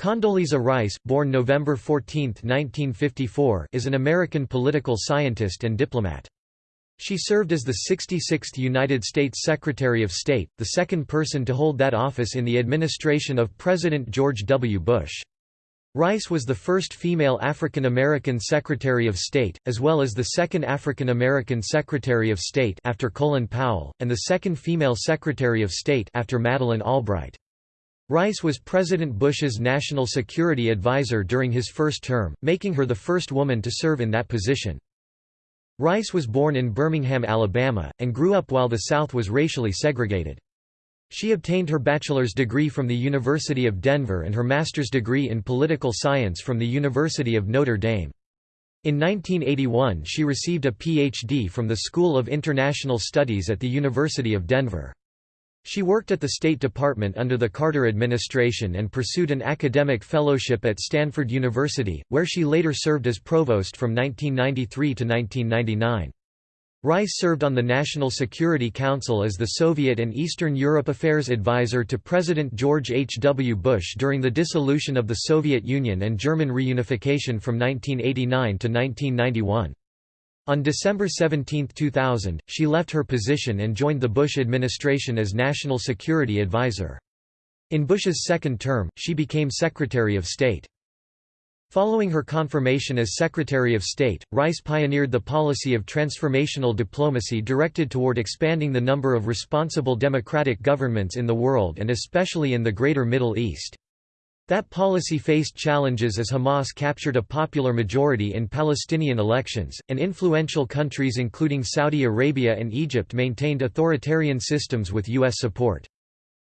Condoleezza Rice born November 14, 1954, is an American political scientist and diplomat. She served as the 66th United States Secretary of State, the second person to hold that office in the administration of President George W. Bush. Rice was the first female African American Secretary of State, as well as the second African American Secretary of State after Colin Powell, and the second female Secretary of State after Madeleine Albright. Rice was President Bush's national security advisor during his first term, making her the first woman to serve in that position. Rice was born in Birmingham, Alabama, and grew up while the South was racially segregated. She obtained her bachelor's degree from the University of Denver and her master's degree in political science from the University of Notre Dame. In 1981 she received a Ph.D. from the School of International Studies at the University of Denver. She worked at the State Department under the Carter administration and pursued an academic fellowship at Stanford University, where she later served as provost from 1993 to 1999. Rice served on the National Security Council as the Soviet and Eastern Europe Affairs advisor to President George H. W. Bush during the dissolution of the Soviet Union and German reunification from 1989 to 1991. On December 17, 2000, she left her position and joined the Bush administration as National Security Advisor. In Bush's second term, she became Secretary of State. Following her confirmation as Secretary of State, Rice pioneered the policy of transformational diplomacy directed toward expanding the number of responsible democratic governments in the world and especially in the Greater Middle East. That policy faced challenges as Hamas captured a popular majority in Palestinian elections, and influential countries including Saudi Arabia and Egypt maintained authoritarian systems with U.S. support.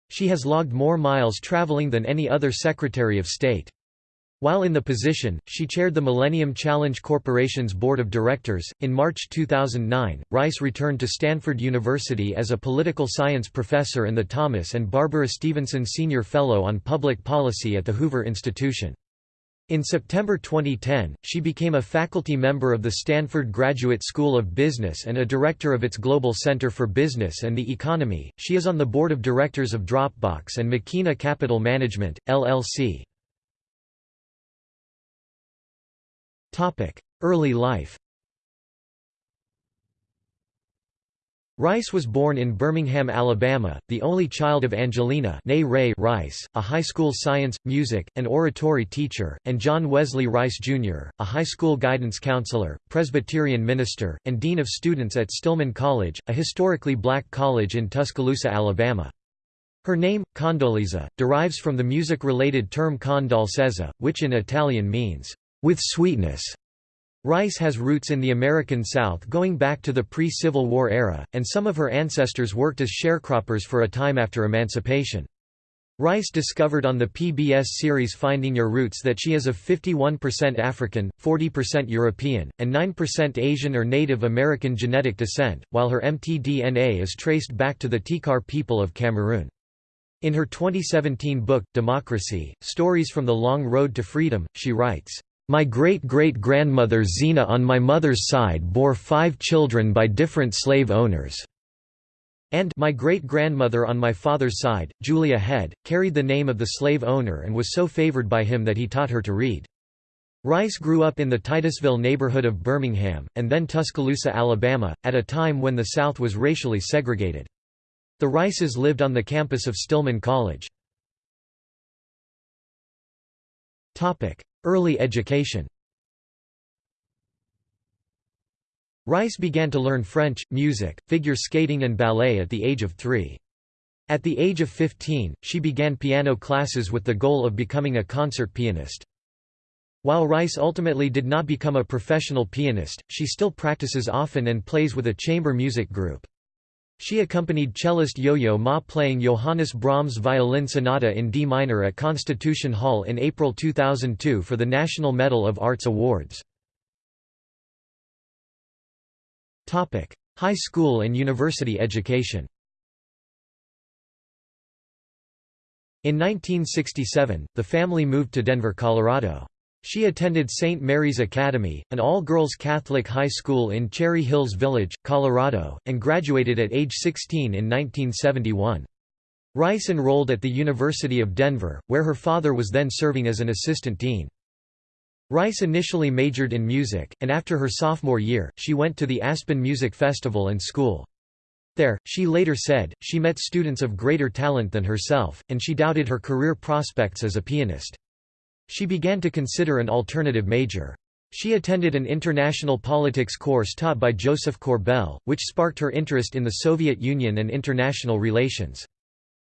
She has logged more miles traveling than any other Secretary of State. While in the position, she chaired the Millennium Challenge Corporation's board of directors. In March 2009, Rice returned to Stanford University as a political science professor and the Thomas and Barbara Stevenson Senior Fellow on Public Policy at the Hoover Institution. In September 2010, she became a faculty member of the Stanford Graduate School of Business and a director of its Global Center for Business and the Economy. She is on the board of directors of Dropbox and Makena Capital Management, LLC. Early life Rice was born in Birmingham, Alabama, the only child of Angelena Ray Rice, a high school science, music, and oratory teacher, and John Wesley Rice, Jr., a high school guidance counselor, Presbyterian minister, and dean of students at Stillman College, a historically black college in Tuscaloosa, Alabama. Her name, Condoleezza, derives from the music-related term con dolcezza, which in Italian means, with sweetness. Rice has roots in the American South going back to the pre-Civil War era, and some of her ancestors worked as sharecroppers for a time after emancipation. Rice discovered on the PBS series Finding Your Roots that she is of 51% African, 40% European, and 9% Asian or Native American genetic descent, while her mtDNA is traced back to the Tikar people of Cameroon. In her 2017 book, Democracy, Stories from the Long Road to Freedom, she writes, my great-great-grandmother Zina on my mother's side bore five children by different slave owners. And my great-grandmother on my father's side, Julia Head, carried the name of the slave owner and was so favored by him that he taught her to read. Rice grew up in the Titusville neighborhood of Birmingham, and then Tuscaloosa, Alabama, at a time when the South was racially segregated. The Rices lived on the campus of Stillman College. Early education Rice began to learn French, music, figure skating and ballet at the age of three. At the age of 15, she began piano classes with the goal of becoming a concert pianist. While Rice ultimately did not become a professional pianist, she still practices often and plays with a chamber music group. She accompanied cellist Yo-Yo Ma playing Johannes Brahms' Violin Sonata in D minor at Constitution Hall in April 2002 for the National Medal of Arts Awards. High school and university education In 1967, the family moved to Denver, Colorado. She attended St. Mary's Academy, an all-girls Catholic high school in Cherry Hills Village, Colorado, and graduated at age 16 in 1971. Rice enrolled at the University of Denver, where her father was then serving as an assistant dean. Rice initially majored in music, and after her sophomore year, she went to the Aspen Music Festival and School. There, she later said, she met students of greater talent than herself, and she doubted her career prospects as a pianist. She began to consider an alternative major. She attended an international politics course taught by Josef Korbel, which sparked her interest in the Soviet Union and international relations.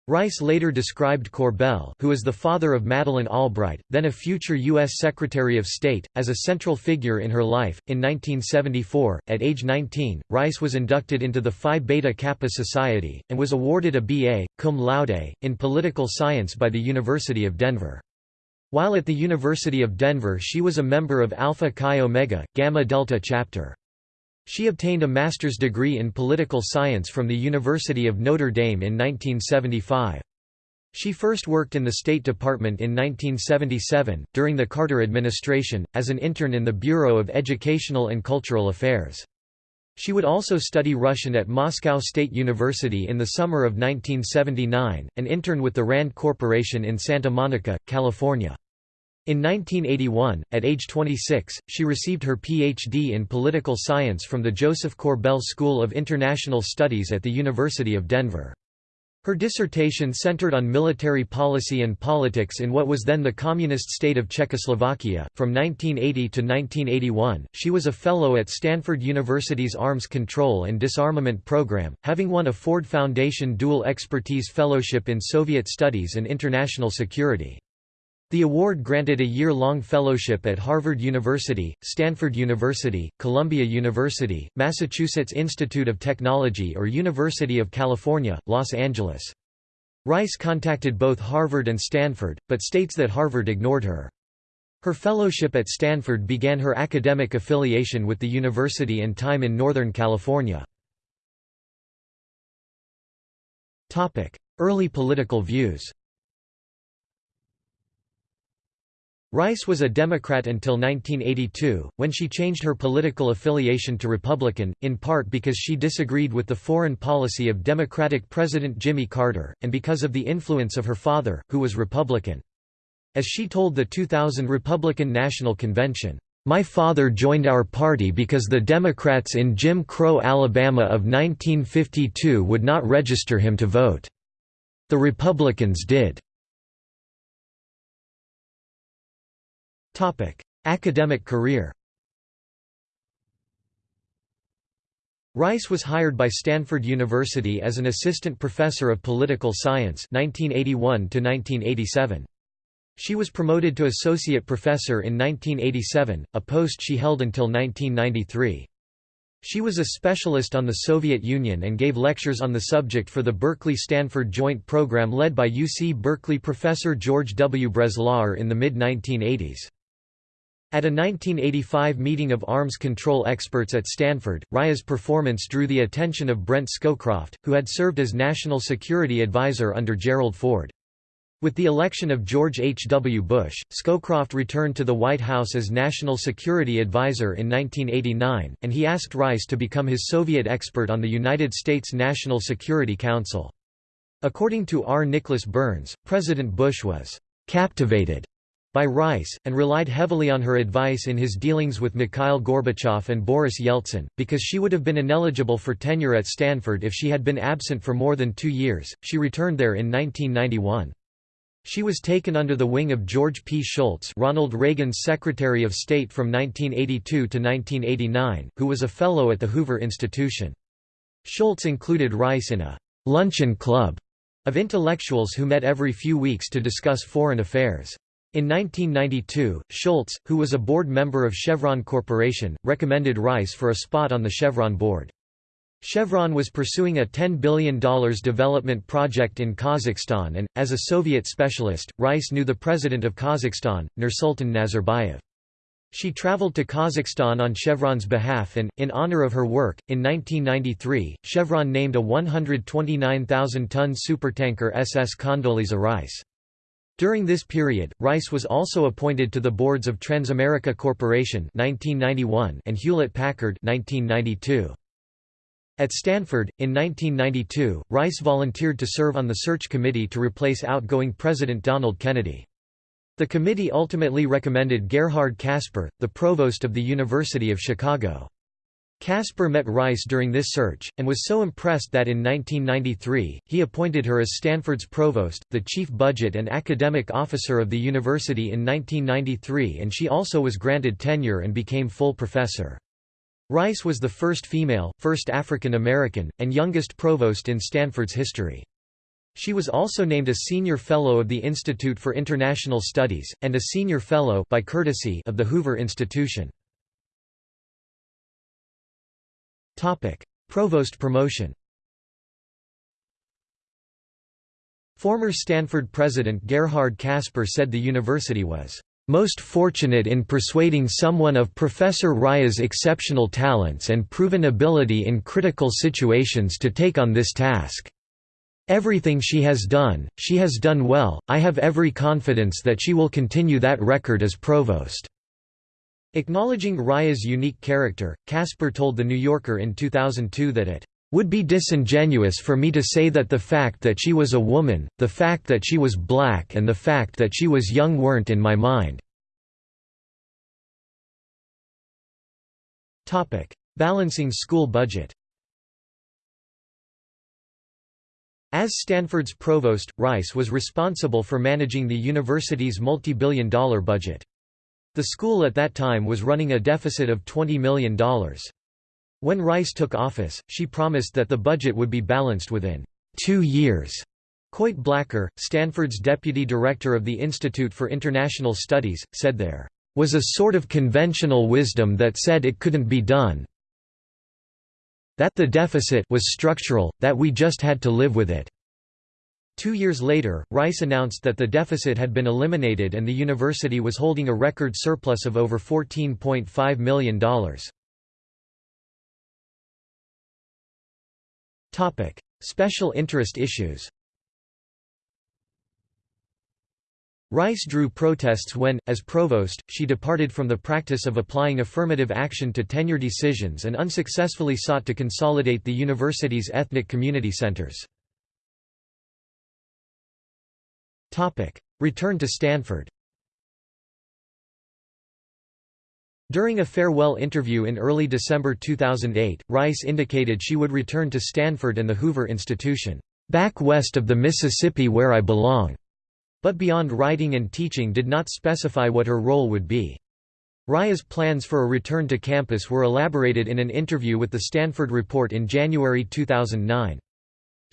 Rice later described Korbel who is the father of Madeleine Albright, then a future U.S. Secretary of State, as a central figure in her life. In 1974, at age 19, Rice was inducted into the Phi Beta Kappa Society, and was awarded a B.A., cum laude, in political science by the University of Denver. While at the University of Denver she was a member of Alpha Chi Omega, Gamma Delta chapter. She obtained a master's degree in political science from the University of Notre Dame in 1975. She first worked in the State Department in 1977, during the Carter administration, as an intern in the Bureau of Educational and Cultural Affairs. She would also study Russian at Moscow State University in the summer of 1979, and intern with the RAND Corporation in Santa Monica, California. In 1981, at age 26, she received her Ph.D. in political science from the Josef Korbel School of International Studies at the University of Denver. Her dissertation centered on military policy and politics in what was then the communist state of Czechoslovakia. From 1980 to 1981, she was a fellow at Stanford University's Arms Control and Disarmament Program, having won a Ford Foundation Dual Expertise Fellowship in Soviet Studies and International Security. The award granted a year-long fellowship at Harvard University, Stanford University, Columbia University, Massachusetts Institute of Technology or University of California, Los Angeles. Rice contacted both Harvard and Stanford, but states that Harvard ignored her. Her fellowship at Stanford began her academic affiliation with the university and time in Northern California. Early political views Rice was a Democrat until 1982, when she changed her political affiliation to Republican, in part because she disagreed with the foreign policy of Democratic President Jimmy Carter, and because of the influence of her father, who was Republican. As she told the 2000 Republican National Convention, "...my father joined our party because the Democrats in Jim Crow Alabama of 1952 would not register him to vote. The Republicans did." Academic career Rice was hired by Stanford University as an assistant professor of political science 1981 to -1987. She was promoted to associate professor in 1987, a post she held until 1993. She was a specialist on the Soviet Union and gave lectures on the subject for the Berkeley-Stanford joint program led by UC Berkeley professor George W. Breslauer in the mid-1980s. At a 1985 meeting of arms control experts at Stanford, Rice's performance drew the attention of Brent Scowcroft, who had served as National Security Advisor under Gerald Ford. With the election of George H. W. Bush, Scowcroft returned to the White House as National Security Advisor in 1989, and he asked Rice to become his Soviet expert on the United States National Security Council. According to R. Nicholas Burns, President Bush was «captivated» by Rice, and relied heavily on her advice in his dealings with Mikhail Gorbachev and Boris Yeltsin, because she would have been ineligible for tenure at Stanford if she had been absent for more than two years. She returned there in 1991. She was taken under the wing of George P. Shultz Ronald Reagan's Secretary of State from 1982 to 1989, who was a Fellow at the Hoover Institution. Shultz included Rice in a «luncheon club» of intellectuals who met every few weeks to discuss foreign affairs. In 1992, Shultz, who was a board member of Chevron Corporation, recommended Rice for a spot on the Chevron board. Chevron was pursuing a $10 billion development project in Kazakhstan and, as a Soviet specialist, Rice knew the president of Kazakhstan, Nursultan Nazarbayev. She traveled to Kazakhstan on Chevron's behalf and, in honor of her work, in 1993, Chevron named a 129,000-ton supertanker SS Condoleezza Rice. During this period, Rice was also appointed to the boards of Transamerica Corporation 1991 and Hewlett-Packard 1992. At Stanford, in 1992, Rice volunteered to serve on the search committee to replace outgoing President Donald Kennedy. The committee ultimately recommended Gerhard Casper, the provost of the University of Chicago. Casper met Rice during this search, and was so impressed that in 1993, he appointed her as Stanford's provost, the chief budget and academic officer of the university in 1993 and she also was granted tenure and became full professor. Rice was the first female, first African American, and youngest provost in Stanford's history. She was also named a Senior Fellow of the Institute for International Studies, and a Senior Fellow by courtesy of the Hoover Institution. Provost promotion Former Stanford president Gerhard Casper said the university was most fortunate in persuading someone of Professor Rice's exceptional talents and proven ability in critical situations to take on this task. Everything she has done, she has done well, I have every confidence that she will continue that record as provost." Acknowledging Rice's unique character, Casper told The New Yorker in 2002 that it would be disingenuous for me to say that the fact that she was a woman, the fact that she was black and the fact that she was young weren't in my mind." Balancing school budget As Stanford's provost, Rice was responsible for managing the university's multi-billion dollar budget. The school at that time was running a deficit of $20 million. When Rice took office, she promised that the budget would be balanced within two years. Coit Blacker, Stanford's deputy director of the Institute for International Studies, said there was a sort of conventional wisdom that said it couldn't be done that the deficit was structural, that we just had to live with it. Two years later, Rice announced that the deficit had been eliminated and the university was holding a record surplus of over $14.5 million. Special interest issues Rice drew protests when, as provost, she departed from the practice of applying affirmative action to tenure decisions and unsuccessfully sought to consolidate the university's ethnic community centers. Return to Stanford During a farewell interview in early December 2008, Rice indicated she would return to Stanford and the Hoover Institution, "...back west of the Mississippi where I belong." But beyond writing and teaching did not specify what her role would be. Rice's plans for a return to campus were elaborated in an interview with the Stanford Report in January 2009.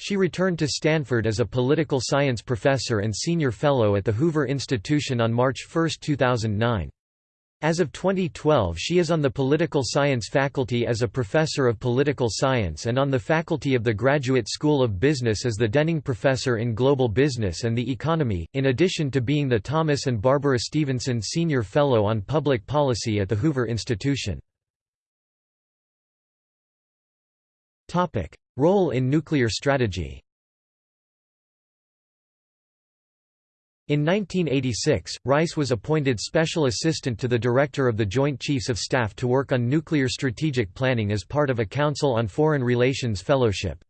She returned to Stanford as a political science professor and senior fellow at the Hoover Institution on March 1, 2009. As of 2012 she is on the political science faculty as a professor of political science and on the faculty of the Graduate School of Business as the Denning Professor in Global Business and the Economy, in addition to being the Thomas and Barbara Stevenson Senior Fellow on Public Policy at the Hoover Institution. Role in nuclear strategy In 1986, Rice was appointed Special Assistant to the Director of the Joint Chiefs of Staff to work on nuclear strategic planning as part of a Council on Foreign Relations Fellowship.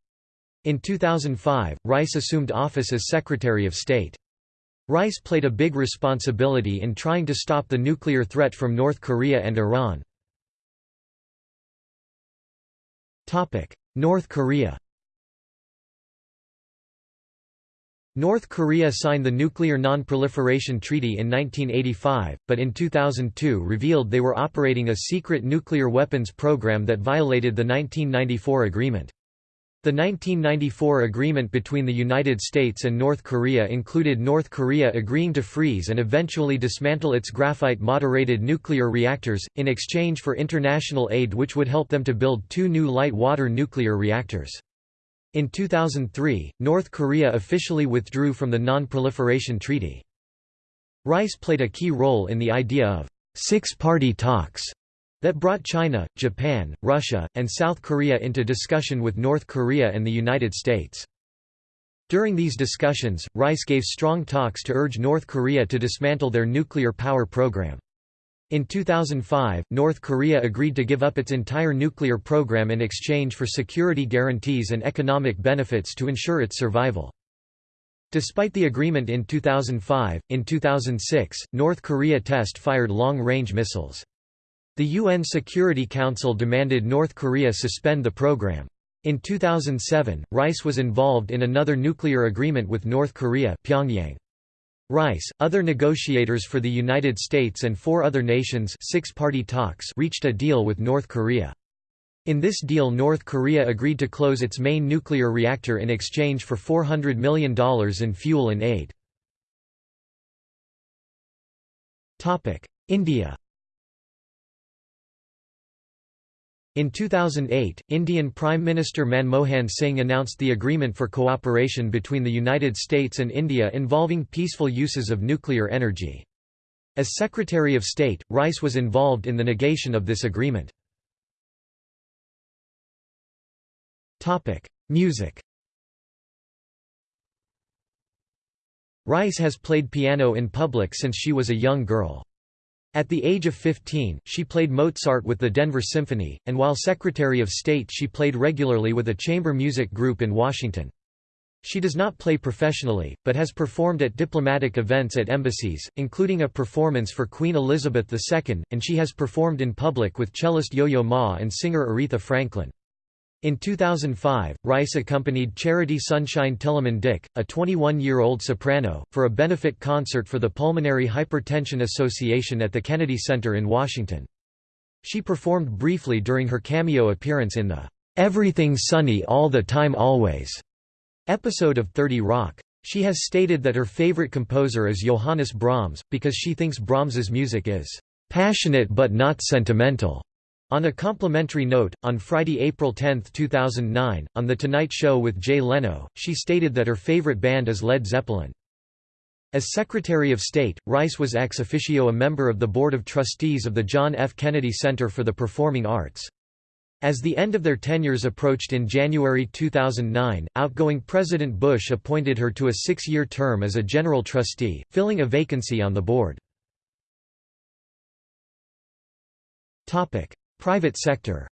In 2005, Rice assumed office as Secretary of State. Rice played a big responsibility in trying to stop the nuclear threat from North Korea and Iran. North Korea North Korea signed the Nuclear Non-Proliferation Treaty in 1985, but in 2002 revealed they were operating a secret nuclear weapons program that violated the 1994 agreement. The 1994 agreement between the United States and North Korea included North Korea agreeing to freeze and eventually dismantle its graphite-moderated nuclear reactors, in exchange for international aid which would help them to build two new light-water nuclear reactors. In 2003, North Korea officially withdrew from the Non-Proliferation Treaty. Rice played a key role in the idea of six-party talks that brought China, Japan, Russia, and South Korea into discussion with North Korea and the United States. During these discussions, Rice gave strong talks to urge North Korea to dismantle their nuclear power program. In 2005, North Korea agreed to give up its entire nuclear program in exchange for security guarantees and economic benefits to ensure its survival. Despite the agreement in 2005, in 2006, North Korea test-fired long-range missiles. The UN Security Council demanded North Korea suspend the program. In 2007, Rice was involved in another nuclear agreement with North Korea Pyongyang. Rice, other negotiators for the United States and four other nations six-party talks reached a deal with North Korea. In this deal North Korea agreed to close its main nuclear reactor in exchange for $400 million in fuel and aid. India In 2008, Indian Prime Minister Manmohan Singh announced the agreement for cooperation between the United States and India involving peaceful uses of nuclear energy. As Secretary of State, Rice was involved in the negation of this agreement. Music Rice has played piano in public since she was a young girl. At the age of 15, she played Mozart with the Denver Symphony, and while Secretary of State she played regularly with a chamber music group in Washington. She does not play professionally, but has performed at diplomatic events at embassies, including a performance for Queen Elizabeth II, and she has performed in public with cellist Yo-Yo Ma and singer Aretha Franklin. In 2005, Rice accompanied Charity Sunshine Tillemann Dick, a 21-year-old soprano, for a benefit concert for the Pulmonary Hypertension Association at the Kennedy Center in Washington. She performed briefly during her cameo appearance in the "'Everything Sunny All the Time Always' episode of 30 Rock. She has stated that her favorite composer is Johannes Brahms, because she thinks Brahms's music is "'passionate but not sentimental' On a complimentary note, on Friday, April 10, 2009, on The Tonight Show with Jay Leno, she stated that her favorite band is Led Zeppelin. As Secretary of State, Rice was ex officio a member of the Board of Trustees of the John F. Kennedy Center for the Performing Arts. As the end of their tenures approached in January 2009, outgoing President Bush appointed her to a six-year term as a general trustee, filling a vacancy on the board. Private sector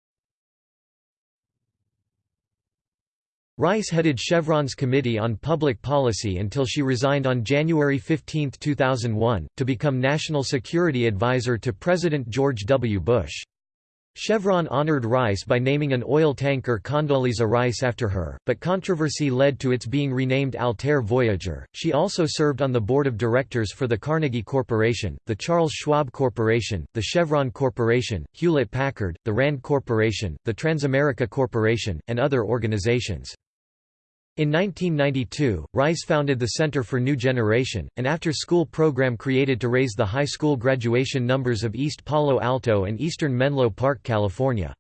Rice headed Chevron's Committee on Public Policy until she resigned on January 15, 2001, to become National Security Advisor to President George W. Bush. Chevron honored Rice by naming an oil tanker Condoleezza Rice after her, but controversy led to its being renamed Altair Voyager. She also served on the board of directors for the Carnegie Corporation, the Charles Schwab Corporation, the Chevron Corporation, Hewlett Packard, the Rand Corporation, the Transamerica Corporation, and other organizations. In 1992, Rice founded the Center for New Generation, an after-school program created to raise the high school graduation numbers of East Palo Alto and eastern Menlo Park, California.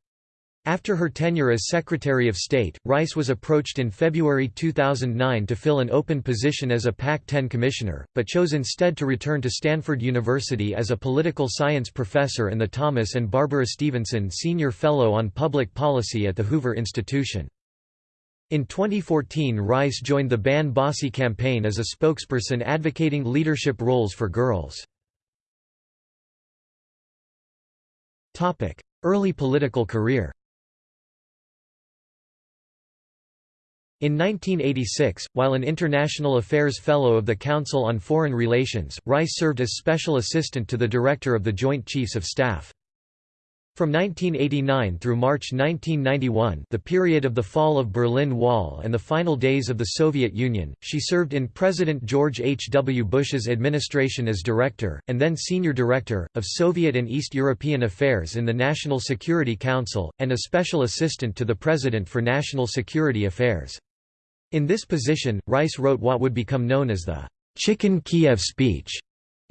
After her tenure as Secretary of State, Rice was approached in February 2009 to fill an open position as a PAC-10 commissioner, but chose instead to return to Stanford University as a political science professor and the Thomas and Barbara Stevenson Senior Fellow on Public Policy at the Hoover Institution. In 2014 Rice joined the Ban Bossy campaign as a spokesperson advocating leadership roles for girls. Early political career In 1986, while an International Affairs Fellow of the Council on Foreign Relations, Rice served as Special Assistant to the Director of the Joint Chiefs of Staff. From 1989 through March 1991 the period of the fall of Berlin Wall and the final days of the Soviet Union, she served in President George H. W. Bush's administration as Director, and then Senior Director, of Soviet and East European Affairs in the National Security Council, and a Special Assistant to the President for National Security Affairs. In this position, Rice wrote what would become known as the Chicken Kiev speech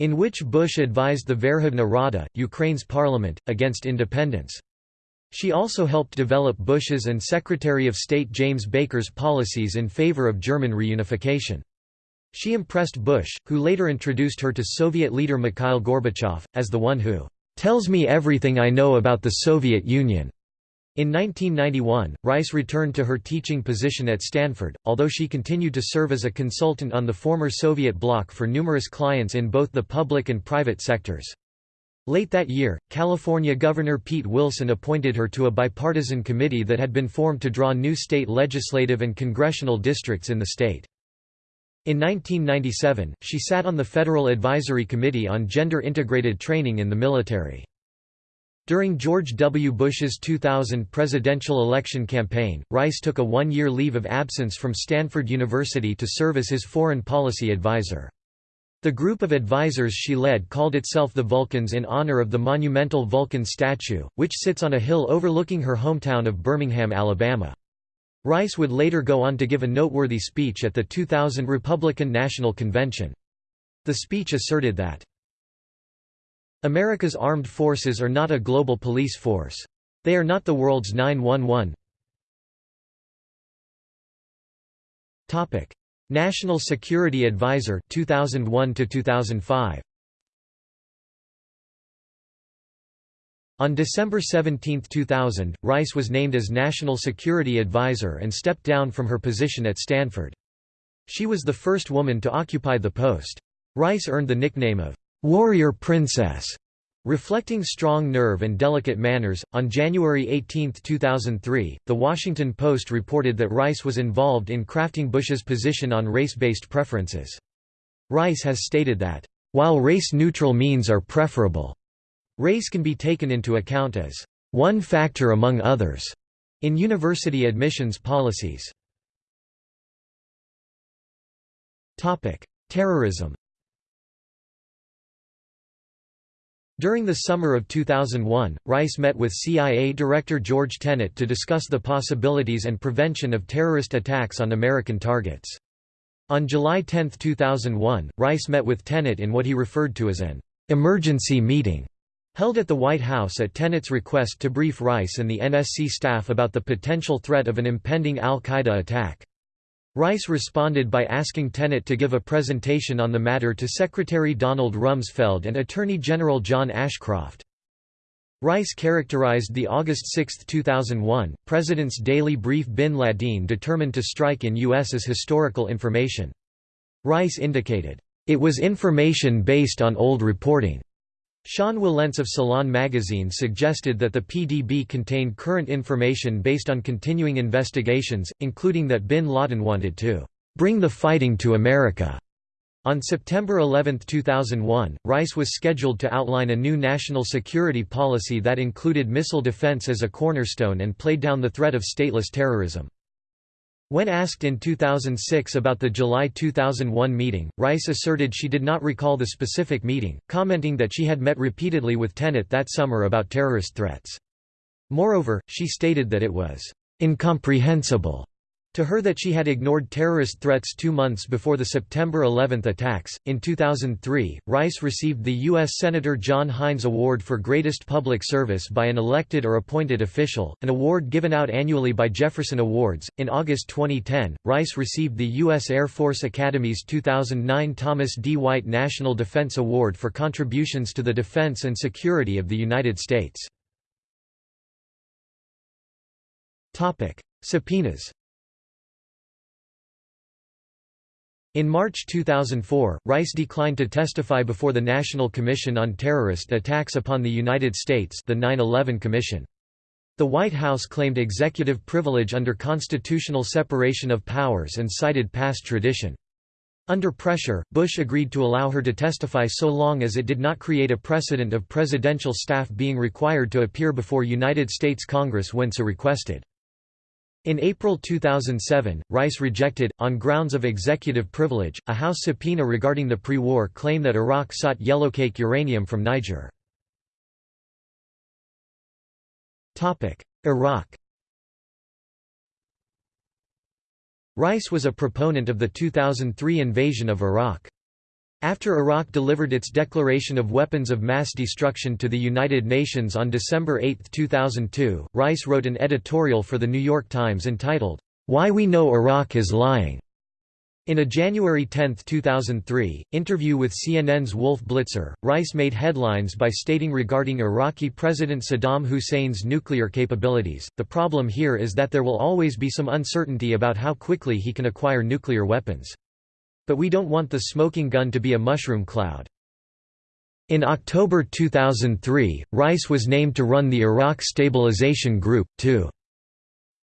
in which Bush advised the Verkhovna Rada, Ukraine's parliament, against independence. She also helped develop Bush's and Secretary of State James Baker's policies in favor of German reunification. She impressed Bush, who later introduced her to Soviet leader Mikhail Gorbachev, as the one who tells me everything I know about the Soviet Union. In 1991, Rice returned to her teaching position at Stanford, although she continued to serve as a consultant on the former Soviet bloc for numerous clients in both the public and private sectors. Late that year, California Governor Pete Wilson appointed her to a bipartisan committee that had been formed to draw new state legislative and congressional districts in the state. In 1997, she sat on the Federal Advisory Committee on Gender Integrated Training in the Military. During George W. Bush's 2000 presidential election campaign, Rice took a one-year leave of absence from Stanford University to serve as his foreign policy advisor. The group of advisors she led called itself the Vulcans in honor of the monumental Vulcan statue, which sits on a hill overlooking her hometown of Birmingham, Alabama. Rice would later go on to give a noteworthy speech at the 2000 Republican National Convention. The speech asserted that, America's armed forces are not a global police force. They are not the world's 911. Topic: National Security Advisor 2001 to 2005 On December 17, 2000, Rice was named as National Security Advisor and stepped down from her position at Stanford. She was the first woman to occupy the post. Rice earned the nickname of Warrior Princess Reflecting strong nerve and delicate manners, on January 18, 2003, The Washington Post reported that Rice was involved in crafting Bush's position on race-based preferences. Rice has stated that, "...while race-neutral means are preferable, race can be taken into account as one factor among others." in university admissions policies. Terrorism During the summer of 2001, Rice met with CIA Director George Tenet to discuss the possibilities and prevention of terrorist attacks on American targets. On July 10, 2001, Rice met with Tenet in what he referred to as an emergency meeting held at the White House at Tenet's request to brief Rice and the NSC staff about the potential threat of an impending al-Qaeda attack. Rice responded by asking Tenet to give a presentation on the matter to Secretary Donald Rumsfeld and Attorney General John Ashcroft. Rice characterized the August 6, 2001, President's daily brief bin Laden determined to strike in U.S. as historical information. Rice indicated, "...it was information based on old reporting." Sean Wilentz of Salon magazine suggested that the PDB contained current information based on continuing investigations, including that bin Laden wanted to bring the fighting to America. On September 11, 2001, Rice was scheduled to outline a new national security policy that included missile defense as a cornerstone and played down the threat of stateless terrorism. When asked in 2006 about the July 2001 meeting, Rice asserted she did not recall the specific meeting, commenting that she had met repeatedly with Tenet that summer about terrorist threats. Moreover, she stated that it was incomprehensible to her that she had ignored terrorist threats two months before the September 11 attacks. In 2003, Rice received the U.S. Senator John Heinz Award for Greatest Public Service by an elected or appointed official, an award given out annually by Jefferson Awards. In August 2010, Rice received the U.S. Air Force Academy's 2009 Thomas D. White National Defense Award for contributions to the defense and security of the United States. Topic: Subpoenas In March 2004, Rice declined to testify before the National Commission on Terrorist Attacks upon the United States the 9/11 Commission. The White House claimed executive privilege under constitutional separation of powers and cited past tradition. Under pressure, Bush agreed to allow her to testify so long as it did not create a precedent of presidential staff being required to appear before United States Congress when so requested. In April 2007, Rice rejected, on grounds of executive privilege, a House subpoena regarding the pre-war claim that Iraq sought yellowcake uranium from Niger. Iraq Rice was a proponent of the 2003 invasion of Iraq. After Iraq delivered its declaration of weapons of mass destruction to the United Nations on December 8, 2002, Rice wrote an editorial for The New York Times entitled, "'Why We Know Iraq is Lying' In a January 10, 2003, interview with CNN's Wolf Blitzer, Rice made headlines by stating regarding Iraqi President Saddam Hussein's nuclear capabilities, the problem here is that there will always be some uncertainty about how quickly he can acquire nuclear weapons. But we don't want the smoking gun to be a mushroom cloud. In October 2003, Rice was named to run the Iraq Stabilization Group, to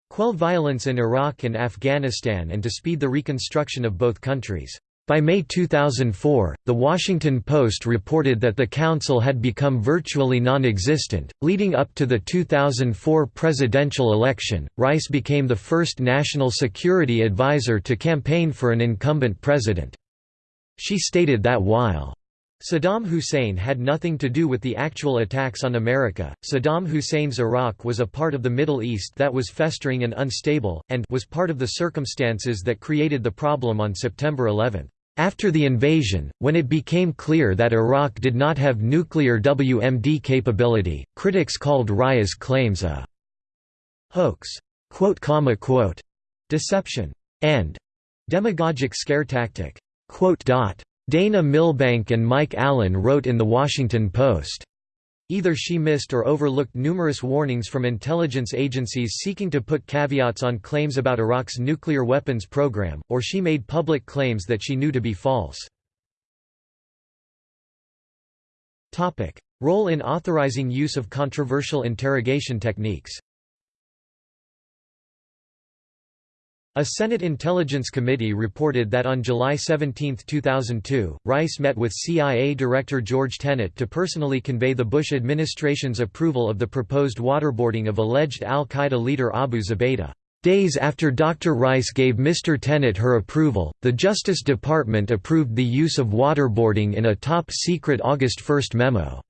quell violence in Iraq and Afghanistan and to speed the reconstruction of both countries. By May 2004, The Washington Post reported that the council had become virtually non-existent. Leading up to the 2004 presidential election, Rice became the first national security advisor to campaign for an incumbent president. She stated that while Saddam Hussein had nothing to do with the actual attacks on America. Saddam Hussein's Iraq was a part of the Middle East that was festering and unstable, and was part of the circumstances that created the problem on September 11. After the invasion, when it became clear that Iraq did not have nuclear WMD capability, critics called Rice's claims a hoax, deception, and demagogic scare tactic. Dana Milbank and Mike Allen wrote in The Washington Post, Either she missed or overlooked numerous warnings from intelligence agencies seeking to put caveats on claims about Iraq's nuclear weapons program, or she made public claims that she knew to be false. Role in authorizing use of controversial interrogation techniques A Senate Intelligence Committee reported that on July 17, 2002, Rice met with CIA Director George Tenet to personally convey the Bush administration's approval of the proposed waterboarding of alleged al-Qaeda leader Abu Zubaydah. Days after Dr. Rice gave Mr. Tenet her approval, the Justice Department approved the use of waterboarding in a top-secret August 1 memo.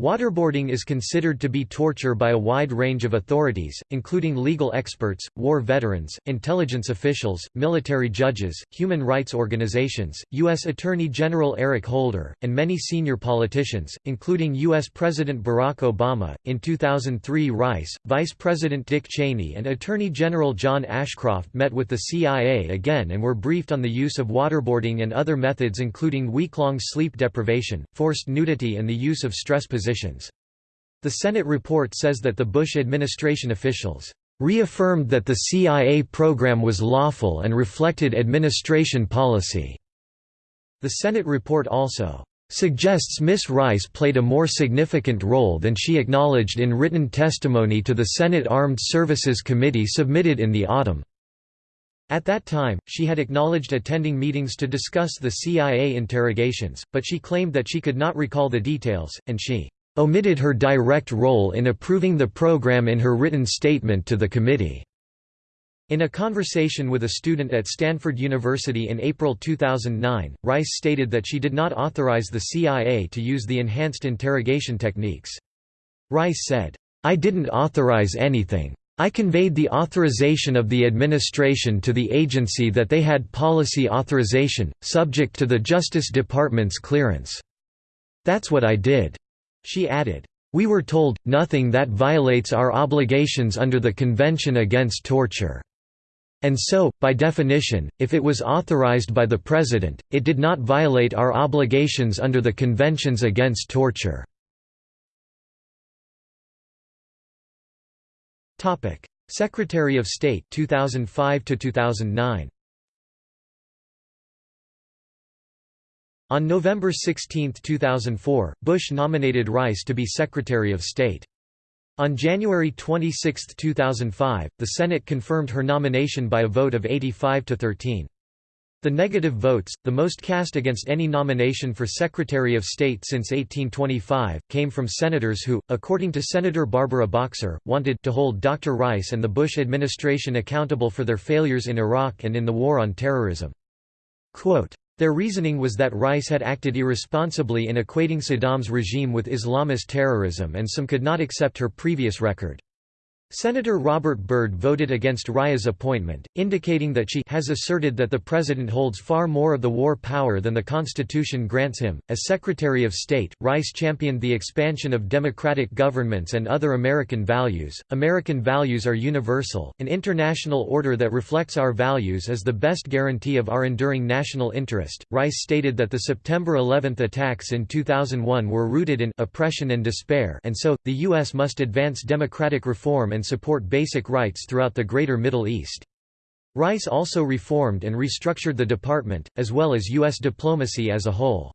Waterboarding is considered to be torture by a wide range of authorities, including legal experts, war veterans, intelligence officials, military judges, human rights organizations, U.S. Attorney General Eric Holder, and many senior politicians, including U.S. President Barack Obama. In 2003, Rice, Vice President Dick Cheney, and Attorney General John Ashcroft met with the CIA again and were briefed on the use of waterboarding and other methods, including week-long sleep deprivation, forced nudity, and the use of stress positions positions. The Senate report says that the Bush administration officials reaffirmed that the CIA program was lawful and reflected administration policy. The Senate report also suggests Miss Rice played a more significant role than she acknowledged in written testimony to the Senate Armed Services Committee submitted in the autumn. At that time, she had acknowledged attending meetings to discuss the CIA interrogations, but she claimed that she could not recall the details, and she omitted her direct role in approving the program in her written statement to the committee. In a conversation with a student at Stanford University in April 2009, Rice stated that she did not authorize the CIA to use the enhanced interrogation techniques. Rice said, I didn't authorize anything. I conveyed the authorization of the administration to the agency that they had policy authorization, subject to the Justice Department's clearance. That's what I did. She added, "...we were told, nothing that violates our obligations under the Convention Against Torture." And so, by definition, if it was authorized by the President, it did not violate our obligations under the Conventions Against Torture. Secretary of State 2005 to 2009 On November 16, 2004, Bush nominated Rice to be Secretary of State. On January 26, 2005, the Senate confirmed her nomination by a vote of 85 to 13. The negative votes, the most cast against any nomination for Secretary of State since 1825, came from senators who, according to Senator Barbara Boxer, wanted to hold Dr. Rice and the Bush administration accountable for their failures in Iraq and in the war on terrorism. Quote, their reasoning was that Rice had acted irresponsibly in equating Saddam's regime with Islamist terrorism and some could not accept her previous record. Senator Robert Byrd voted against Rice's appointment, indicating that she has asserted that the president holds far more of the war power than the Constitution grants him. As Secretary of State, Rice championed the expansion of democratic governments and other American values. American values are universal. An international order that reflects our values is the best guarantee of our enduring national interest. Rice stated that the September 11 attacks in 2001 were rooted in oppression and despair, and so the U.S. must advance democratic reform and support basic rights throughout the Greater Middle East. Rice also reformed and restructured the department, as well as U.S. diplomacy as a whole.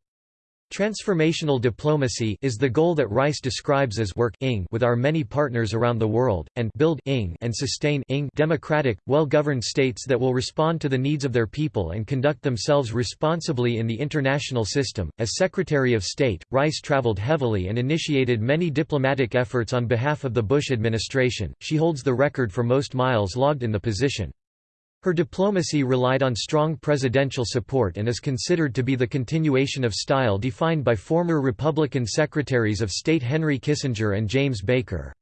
Transformational diplomacy is the goal that Rice describes as work with our many partners around the world, and build and sustain democratic, well-governed states that will respond to the needs of their people and conduct themselves responsibly in the international system. As Secretary of State, Rice traveled heavily and initiated many diplomatic efforts on behalf of the Bush administration. She holds the record for most miles logged in the position. Her diplomacy relied on strong presidential support and is considered to be the continuation of style defined by former Republican Secretaries of State Henry Kissinger and James Baker.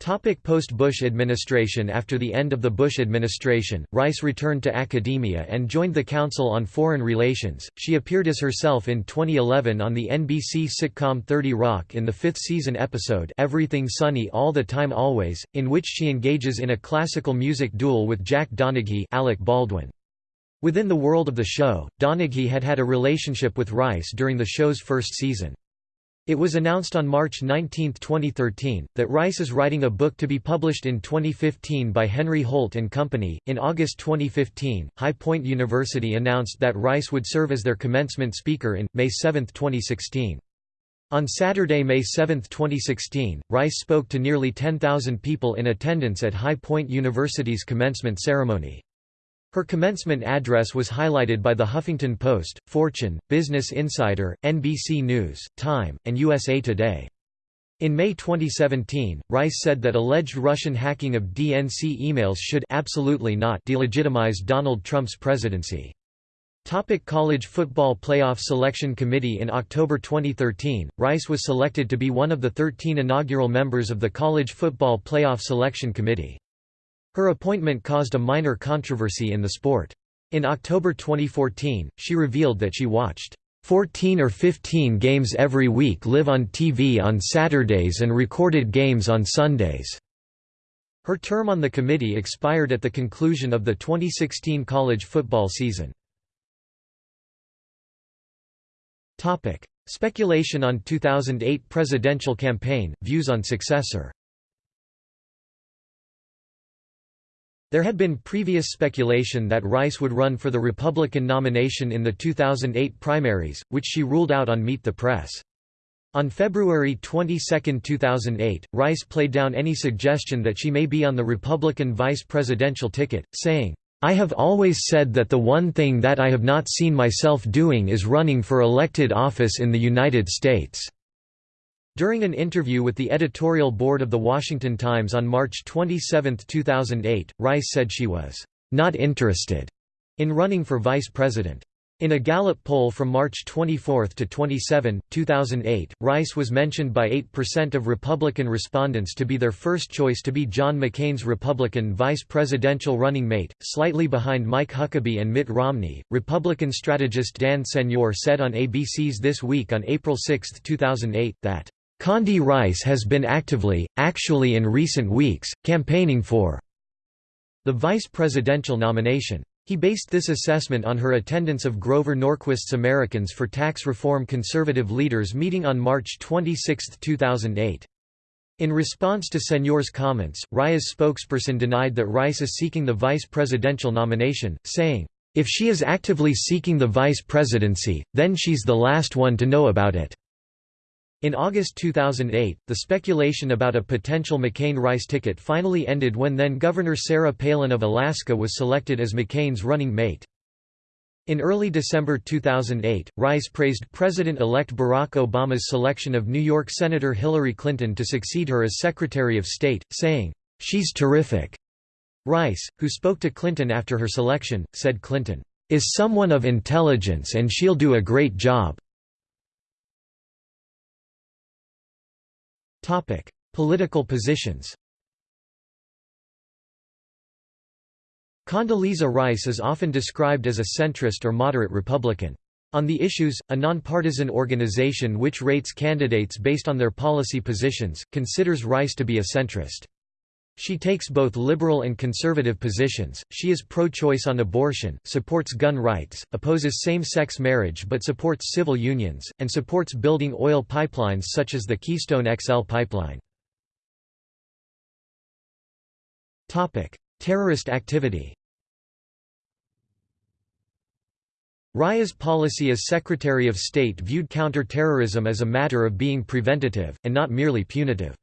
Post-Bush administration After the end of the Bush administration, Rice returned to academia and joined the Council on Foreign Relations. She appeared as herself in 2011 on the NBC sitcom 30 Rock in the fifth season episode Everything Sunny All the Time Always, in which she engages in a classical music duel with Jack Donaghy Alec Baldwin. Within the world of the show, Donaghy had had a relationship with Rice during the show's first season. It was announced on March 19, 2013, that Rice is writing a book to be published in 2015 by Henry Holt and Company. In August 2015, High Point University announced that Rice would serve as their commencement speaker in May 7, 2016. On Saturday, May 7, 2016, Rice spoke to nearly 10,000 people in attendance at High Point University's commencement ceremony. Her commencement address was highlighted by The Huffington Post, Fortune, Business Insider, NBC News, Time, and USA Today. In May 2017, Rice said that alleged Russian hacking of DNC emails should absolutely not delegitimize Donald Trump's presidency. Topic College Football Playoff Selection Committee In October 2013, Rice was selected to be one of the 13 inaugural members of the College Football Playoff Selection Committee. Her appointment caused a minor controversy in the sport. In October 2014, she revealed that she watched 14 or 15 games every week live on TV on Saturdays and recorded games on Sundays. Her term on the committee expired at the conclusion of the 2016 college football season. Topic: Speculation on 2008 presidential campaign, views on successor There had been previous speculation that Rice would run for the Republican nomination in the 2008 primaries, which she ruled out on Meet the Press. On February 22, 2008, Rice played down any suggestion that she may be on the Republican vice presidential ticket, saying, I have always said that the one thing that I have not seen myself doing is running for elected office in the United States. During an interview with the editorial board of The Washington Times on March 27, 2008, Rice said she was not interested in running for vice president. In a Gallup poll from March 24 to 27, 2008, Rice was mentioned by 8% of Republican respondents to be their first choice to be John McCain's Republican vice presidential running mate, slightly behind Mike Huckabee and Mitt Romney. Republican strategist Dan Senor said on ABC's This Week on April 6, 2008, that Condi Rice has been actively, actually in recent weeks, campaigning for the vice presidential nomination. He based this assessment on her attendance of Grover Norquist's Americans for Tax Reform Conservative Leaders meeting on March 26, 2008. In response to Senor's comments, Rice's spokesperson denied that Rice is seeking the vice presidential nomination, saying, "...if she is actively seeking the vice presidency, then she's the last one to know about it." In August 2008, the speculation about a potential McCain-Rice ticket finally ended when then-Governor Sarah Palin of Alaska was selected as McCain's running mate. In early December 2008, Rice praised President-elect Barack Obama's selection of New York Senator Hillary Clinton to succeed her as Secretary of State, saying, "'She's terrific." Rice, who spoke to Clinton after her selection, said Clinton, "'is someone of intelligence and she'll do a great job. Political positions Condoleezza Rice is often described as a centrist or moderate Republican. On the issues, a nonpartisan organization which rates candidates based on their policy positions, considers Rice to be a centrist. She takes both liberal and conservative positions, she is pro-choice on abortion, supports gun rights, opposes same-sex marriage but supports civil unions, and supports building oil pipelines such as the Keystone XL pipeline. Terrorist activity Rice's policy as Secretary of State viewed counter-terrorism as a matter of being preventative, and not merely punitive.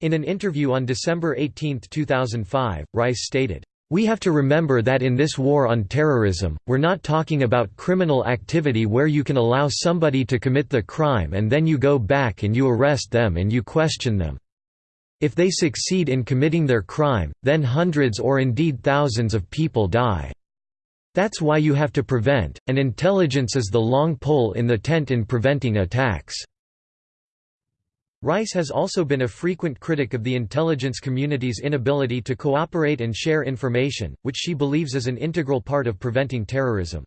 In an interview on December 18, 2005, Rice stated, we have to remember that in this war on terrorism, we're not talking about criminal activity where you can allow somebody to commit the crime and then you go back and you arrest them and you question them. If they succeed in committing their crime, then hundreds or indeed thousands of people die. That's why you have to prevent, and intelligence is the long pole in the tent in preventing attacks. Rice has also been a frequent critic of the intelligence community's inability to cooperate and share information, which she believes is an integral part of preventing terrorism.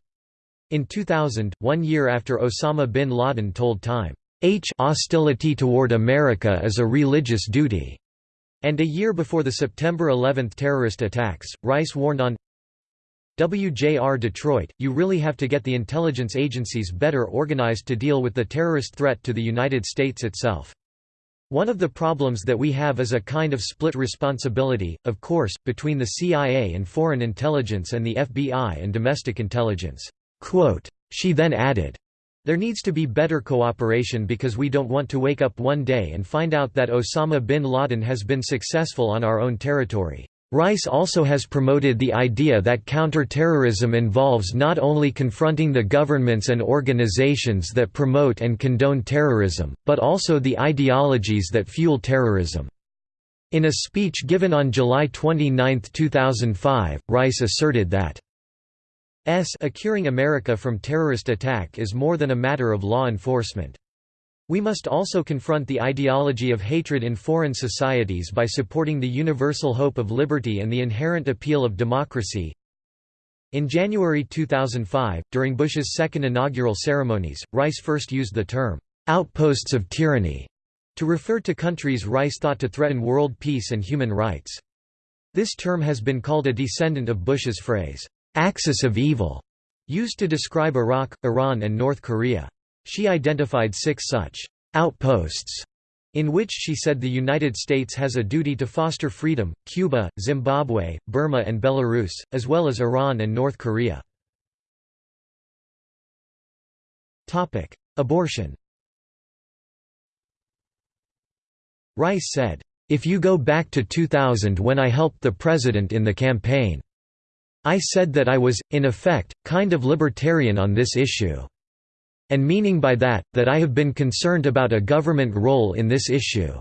In 2000, one year after Osama bin Laden told Time, H hostility toward America is a religious duty, and a year before the September 11 terrorist attacks, Rice warned on WJR Detroit, you really have to get the intelligence agencies better organized to deal with the terrorist threat to the United States itself. One of the problems that we have is a kind of split responsibility, of course, between the CIA and foreign intelligence and the FBI and domestic intelligence." Quote. She then added, there needs to be better cooperation because we don't want to wake up one day and find out that Osama bin Laden has been successful on our own territory. Rice also has promoted the idea that counter-terrorism involves not only confronting the governments and organizations that promote and condone terrorism, but also the ideologies that fuel terrorism. In a speech given on July 29, 2005, Rice asserted that S securing America from terrorist attack is more than a matter of law enforcement. We must also confront the ideology of hatred in foreign societies by supporting the universal hope of liberty and the inherent appeal of democracy. In January 2005, during Bush's second inaugural ceremonies, Rice first used the term, "'outposts of tyranny' to refer to countries Rice thought to threaten world peace and human rights. This term has been called a descendant of Bush's phrase, "'axis of evil' used to describe Iraq, Iran and North Korea. She identified six such outposts in which she said the United States has a duty to foster freedom, Cuba, Zimbabwe, Burma and Belarus, as well as Iran and North Korea. Abortion Rice said, "...if you go back to 2000 when I helped the president in the campaign. I said that I was, in effect, kind of libertarian on this issue and meaning by that, that I have been concerned about a government role in this issue.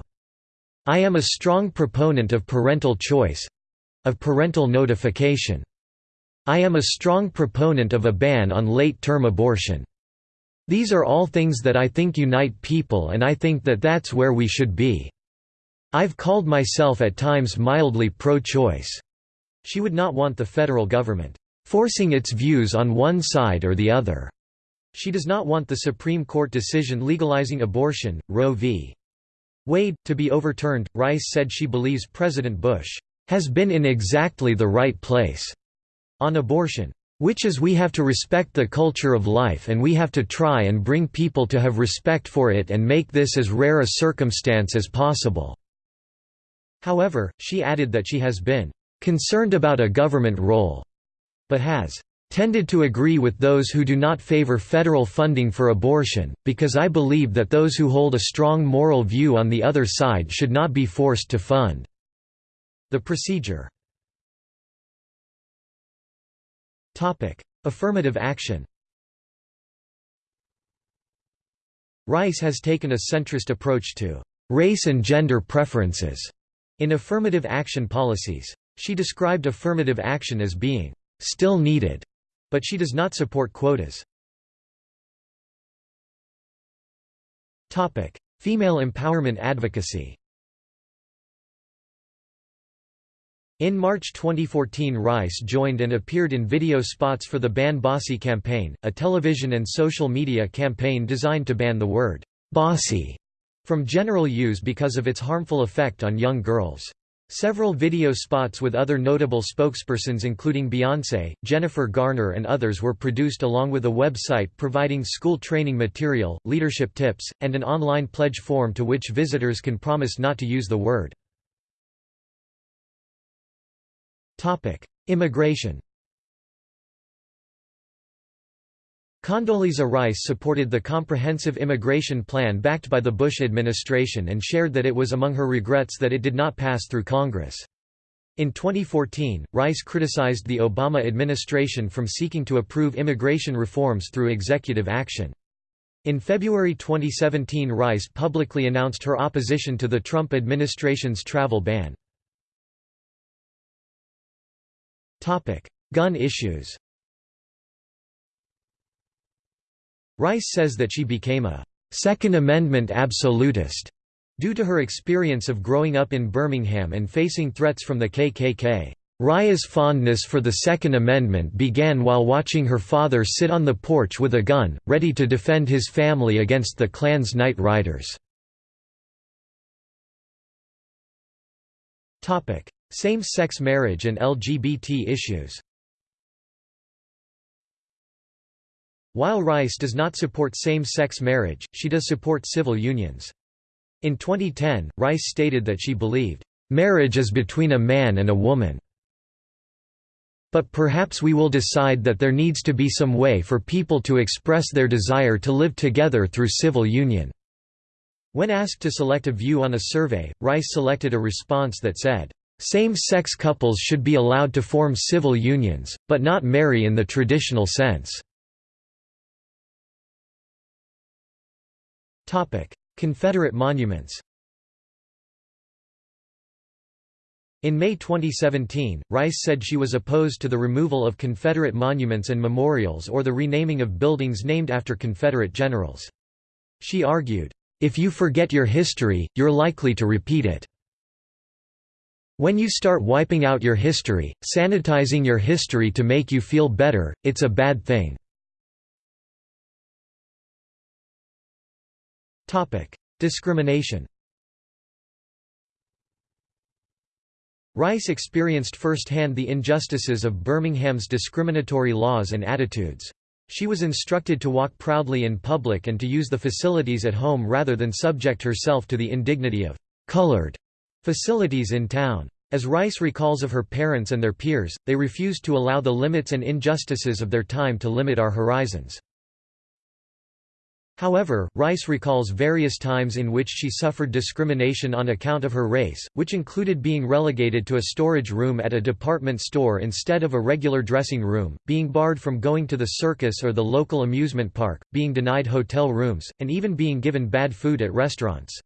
I am a strong proponent of parental choice—of parental notification. I am a strong proponent of a ban on late-term abortion. These are all things that I think unite people and I think that that's where we should be. I've called myself at times mildly pro-choice." She would not want the federal government, "...forcing its views on one side or the other." She does not want the Supreme Court decision legalizing abortion, Roe v. Wade, to be overturned. Rice said she believes President Bush has been in exactly the right place on abortion. Which is we have to respect the culture of life and we have to try and bring people to have respect for it and make this as rare a circumstance as possible." However, she added that she has been "...concerned about a government role," but has tended to agree with those who do not favor federal funding for abortion, because I believe that those who hold a strong moral view on the other side should not be forced to fund." The procedure Affirmative action Rice has taken a centrist approach to «race and gender preferences» in affirmative action policies. She described affirmative action as being «still needed» But she does not support quotas. Female empowerment advocacy In March 2014 Rice joined and appeared in video spots for the Ban Bossy campaign, a television and social media campaign designed to ban the word «bossy» from general use because of its harmful effect on young girls. Several video spots with other notable spokespersons including Beyoncé, Jennifer Garner and others were produced along with a website providing school training material, leadership tips, and an online pledge form to which visitors can promise not to use the word. Immigration Condoleezza Rice supported the comprehensive immigration plan backed by the Bush administration and shared that it was among her regrets that it did not pass through Congress. In 2014, Rice criticized the Obama administration from seeking to approve immigration reforms through executive action. In February 2017 Rice publicly announced her opposition to the Trump administration's travel ban. Gun issues Rice says that she became a Second Amendment absolutist due to her experience of growing up in Birmingham and facing threats from the KKK. Rice's fondness for the Second Amendment began while watching her father sit on the porch with a gun, ready to defend his family against the Klan's night riders. Same-sex marriage and LGBT issues While Rice does not support same-sex marriage, she does support civil unions. In 2010, Rice stated that she believed, "...marriage is between a man and a woman." But perhaps we will decide that there needs to be some way for people to express their desire to live together through civil union." When asked to select a view on a survey, Rice selected a response that said, "...same-sex couples should be allowed to form civil unions, but not marry in the traditional sense." Confederate monuments In May 2017, Rice said she was opposed to the removal of Confederate monuments and memorials or the renaming of buildings named after Confederate generals. She argued, "...if you forget your history, you're likely to repeat it. When you start wiping out your history, sanitizing your history to make you feel better, it's a bad thing." Discrimination Rice experienced firsthand the injustices of Birmingham's discriminatory laws and attitudes. She was instructed to walk proudly in public and to use the facilities at home rather than subject herself to the indignity of «colored» facilities in town. As Rice recalls of her parents and their peers, they refused to allow the limits and injustices of their time to limit our horizons. However, Rice recalls various times in which she suffered discrimination on account of her race, which included being relegated to a storage room at a department store instead of a regular dressing room, being barred from going to the circus or the local amusement park, being denied hotel rooms, and even being given bad food at restaurants.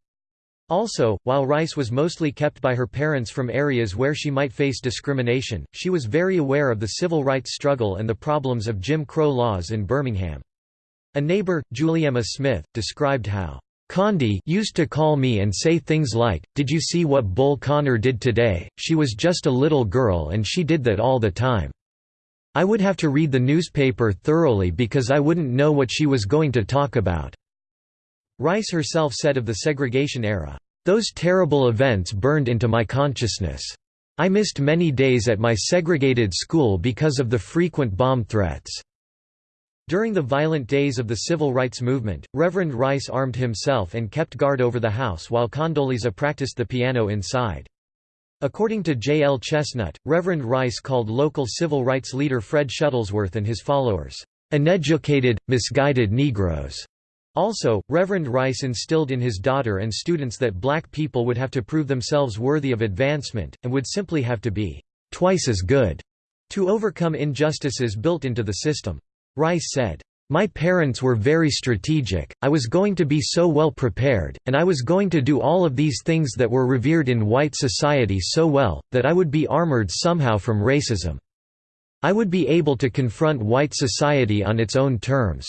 Also, while Rice was mostly kept by her parents from areas where she might face discrimination, she was very aware of the civil rights struggle and the problems of Jim Crow laws in Birmingham. A neighbor, Juliemma Smith, described how Condi used to call me and say things like, did you see what Bull Connor did today, she was just a little girl and she did that all the time. I would have to read the newspaper thoroughly because I wouldn't know what she was going to talk about." Rice herself said of the segregation era, "...those terrible events burned into my consciousness. I missed many days at my segregated school because of the frequent bomb threats." During the violent days of the civil rights movement, Reverend Rice armed himself and kept guard over the house while Condoleezza practiced the piano inside. According to J. L. Chestnut, Reverend Rice called local civil rights leader Fred Shuttlesworth and his followers, "...uneducated, misguided Negroes." Also, Reverend Rice instilled in his daughter and students that black people would have to prove themselves worthy of advancement, and would simply have to be "...twice as good," to overcome injustices built into the system. Rice said, "...my parents were very strategic, I was going to be so well prepared, and I was going to do all of these things that were revered in white society so well, that I would be armored somehow from racism. I would be able to confront white society on its own terms."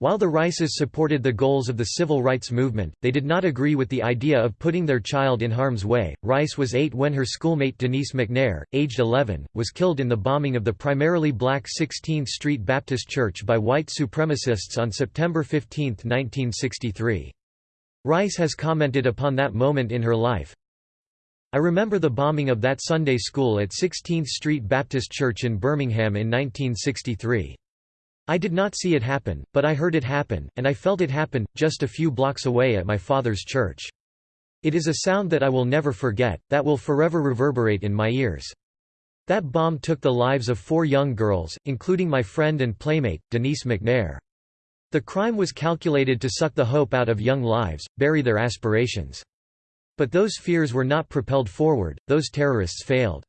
While the Rices supported the goals of the civil rights movement, they did not agree with the idea of putting their child in harm's way. Rice was eight when her schoolmate Denise McNair, aged 11, was killed in the bombing of the primarily black 16th Street Baptist Church by white supremacists on September 15, 1963. Rice has commented upon that moment in her life. I remember the bombing of that Sunday school at 16th Street Baptist Church in Birmingham in 1963. I did not see it happen, but I heard it happen, and I felt it happen, just a few blocks away at my father's church. It is a sound that I will never forget, that will forever reverberate in my ears. That bomb took the lives of four young girls, including my friend and playmate, Denise McNair. The crime was calculated to suck the hope out of young lives, bury their aspirations. But those fears were not propelled forward, those terrorists failed.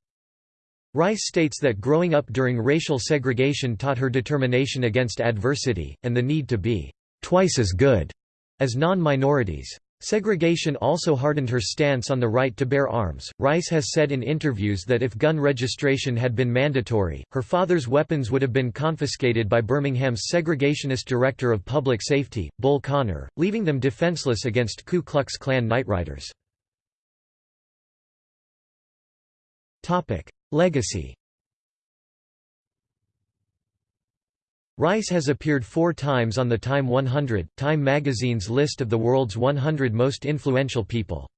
Rice states that growing up during racial segregation taught her determination against adversity, and the need to be twice as good as non-minorities. Segregation also hardened her stance on the right to bear arms. Rice has said in interviews that if gun registration had been mandatory, her father's weapons would have been confiscated by Birmingham's segregationist director of public safety, Bull Connor, leaving them defenseless against Ku Klux Klan nightriders. Legacy Rice has appeared four times on the Time 100, Time magazine's list of the world's 100 most influential people.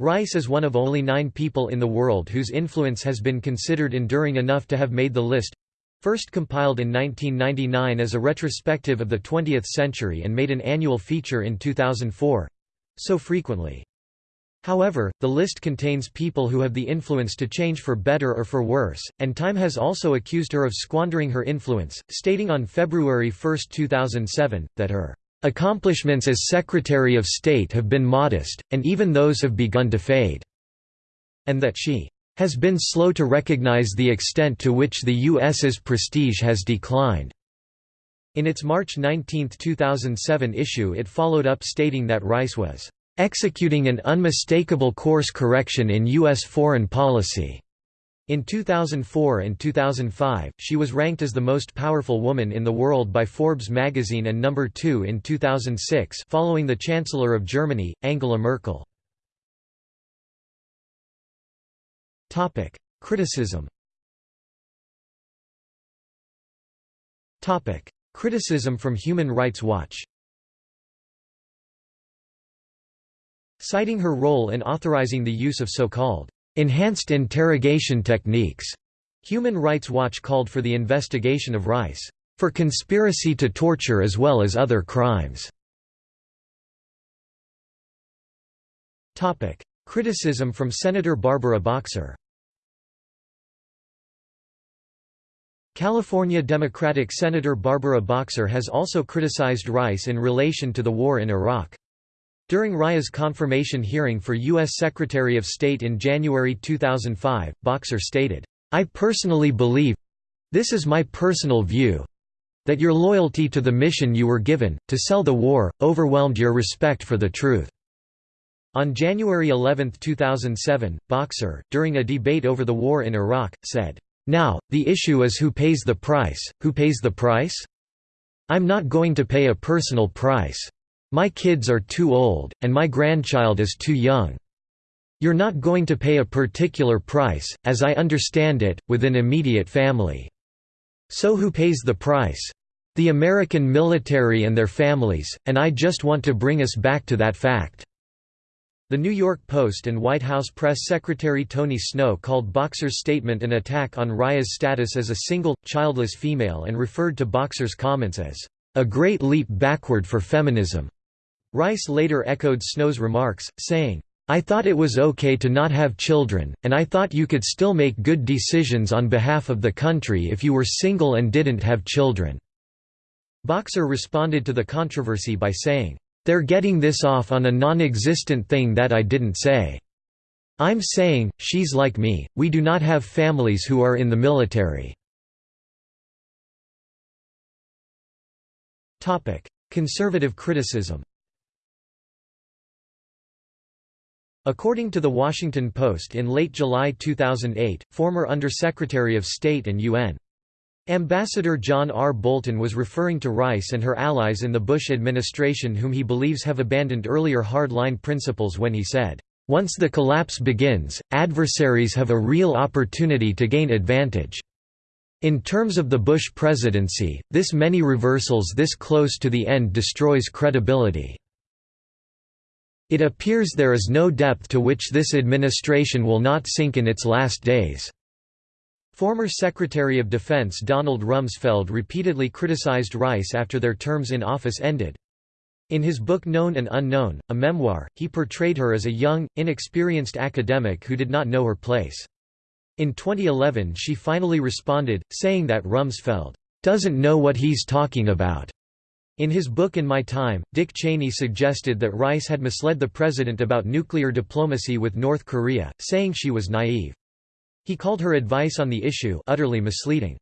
Rice is one of only nine people in the world whose influence has been considered enduring enough to have made the list—first compiled in 1999 as a retrospective of the 20th century and made an annual feature in 2004—so frequently. However, the list contains people who have the influence to change for better or for worse, and Time has also accused her of squandering her influence, stating on February 1, 2007, that her accomplishments as Secretary of State have been modest, and even those have begun to fade, and that she has been slow to recognize the extent to which the U.S.'s prestige has declined. In its March 19, 2007 issue it followed up stating that Rice was executing an unmistakable course correction in U.S. foreign policy. In 2004 and 2005, she was ranked as the most powerful woman in the world by Forbes magazine and number 2 in 2006 following the Chancellor of Germany, Angela Merkel. Criticism Criticism from Human Rights Watch citing her role in authorizing the use of so-called enhanced interrogation techniques. Human Rights Watch called for the investigation of Rice for conspiracy to torture as well as other crimes. Topic: Criticism from Senator Barbara Boxer. California Democratic Senator Barbara Boxer has also criticized Rice in relation to the war in Iraq. During Rice's confirmation hearing for U.S. Secretary of State in January 2005, Boxer stated, I personally believe—this is my personal view—that your loyalty to the mission you were given, to sell the war, overwhelmed your respect for the truth." On January 11, 2007, Boxer, during a debate over the war in Iraq, said, "'Now, the issue is who pays the price, who pays the price? I'm not going to pay a personal price. My kids are too old, and my grandchild is too young. You're not going to pay a particular price, as I understand it, with an immediate family. So who pays the price? The American military and their families, and I just want to bring us back to that fact." The New York Post and White House Press Secretary Tony Snow called Boxer's statement an attack on Rice's status as a single, childless female and referred to Boxer's comments as, "...a great leap backward for feminism." Rice later echoed Snow's remarks, saying, I thought it was okay to not have children, and I thought you could still make good decisions on behalf of the country if you were single and didn't have children." Boxer responded to the controversy by saying, "They're getting this off on a non-existent thing that I didn't say. I'm saying, she's like me, we do not have families who are in the military." Conservative criticism According to The Washington Post in late July 2008, former Undersecretary of State and UN. Ambassador John R. Bolton was referring to Rice and her allies in the Bush administration whom he believes have abandoned earlier hard-line principles when he said, "...once the collapse begins, adversaries have a real opportunity to gain advantage." In terms of the Bush presidency, this many reversals this close to the end destroys credibility. It appears there is no depth to which this administration will not sink in its last days." Former Secretary of Defense Donald Rumsfeld repeatedly criticized Rice after their terms in office ended. In his book Known and Unknown, a memoir, he portrayed her as a young, inexperienced academic who did not know her place. In 2011 she finally responded, saying that Rumsfeld doesn't know what he's talking about. In his book In My Time, Dick Cheney suggested that Rice had misled the president about nuclear diplomacy with North Korea, saying she was naive. He called her advice on the issue utterly misleading.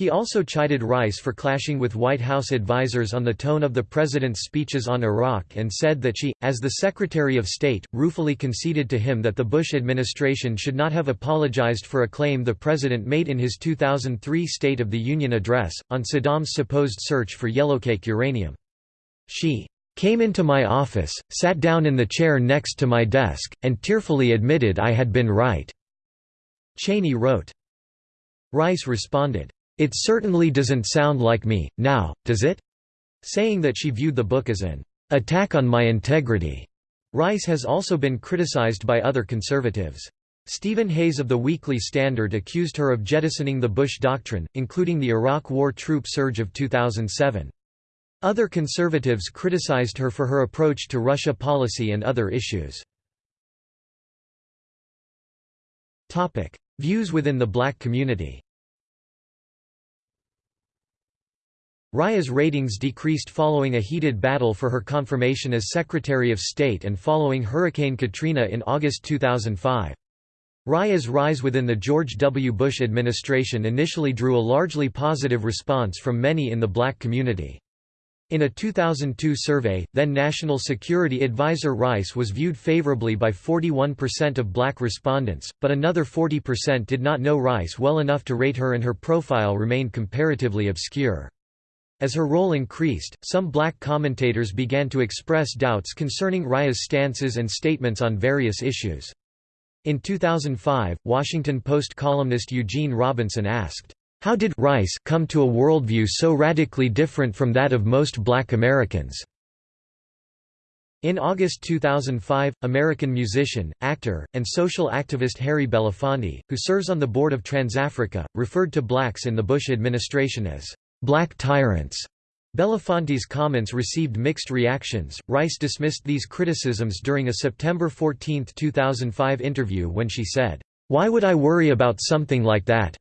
He also chided Rice for clashing with White House advisers on the tone of the president's speeches on Iraq and said that she, as the Secretary of State, ruefully conceded to him that the Bush administration should not have apologized for a claim the president made in his 2003 State of the Union address, on Saddam's supposed search for yellowcake uranium. She came into my office, sat down in the chair next to my desk, and tearfully admitted I had been right." Cheney wrote. Rice responded, it certainly doesn't sound like me, now, does it? Saying that she viewed the book as an attack on my integrity. Rice has also been criticized by other conservatives. Stephen Hayes of the Weekly Standard accused her of jettisoning the Bush Doctrine, including the Iraq War troop surge of 2007. Other conservatives criticized her for her approach to Russia policy and other issues. Views within the black community Rice's ratings decreased following a heated battle for her confirmation as Secretary of State and following Hurricane Katrina in August 2005. Rice's rise within the George W. Bush administration initially drew a largely positive response from many in the black community. In a 2002 survey, then National Security Advisor Rice was viewed favorably by 41% of black respondents, but another 40% did not know Rice well enough to rate her and her profile remained comparatively obscure. As her role increased, some black commentators began to express doubts concerning Rice's stances and statements on various issues. In 2005, Washington Post columnist Eugene Robinson asked, "'How did Rice come to a worldview so radically different from that of most black Americans?' In August 2005, American musician, actor, and social activist Harry Belafonte, who serves on the board of TransAfrica, referred to blacks in the Bush administration as black tyrants. Belafonte's comments received mixed reactions. Rice dismissed these criticisms during a September 14, 2005 interview when she said, Why would I worry about something like that?